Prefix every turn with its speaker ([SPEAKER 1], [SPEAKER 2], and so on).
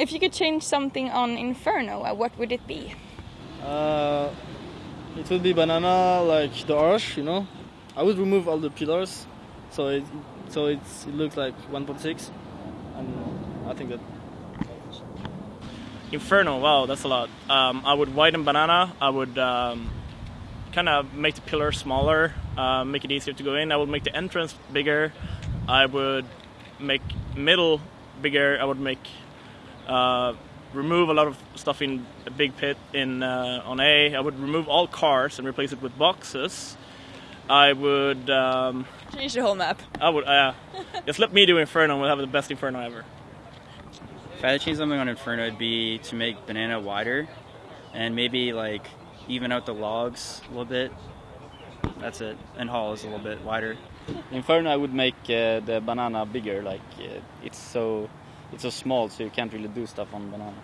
[SPEAKER 1] If you could change something on Inferno, uh, what would it be?
[SPEAKER 2] Uh, it would be banana like the arch, you know. I would remove all the pillars, so it so it's, it looks like 1.6, and I think that.
[SPEAKER 3] Inferno, wow, that's a lot. Um, I would widen banana. I would um, kind of make the pillar smaller, uh, make it easier to go in. I would make the entrance bigger. I would make middle bigger. I would make uh, remove a lot of stuff in a big pit in uh, on A. I would remove all cars and replace it with boxes. I would. Um,
[SPEAKER 1] Change the whole map.
[SPEAKER 3] I would. Uh, just let me do Inferno. We'll have the best Inferno ever.
[SPEAKER 4] If I had to change something on Inferno, it'd be to make banana wider, and maybe like even out the logs a little bit. That's it. And Hall is a little bit wider.
[SPEAKER 5] Inferno, I would make uh, the banana bigger. Like uh, it's so it's so small, so you can't really do stuff on banana.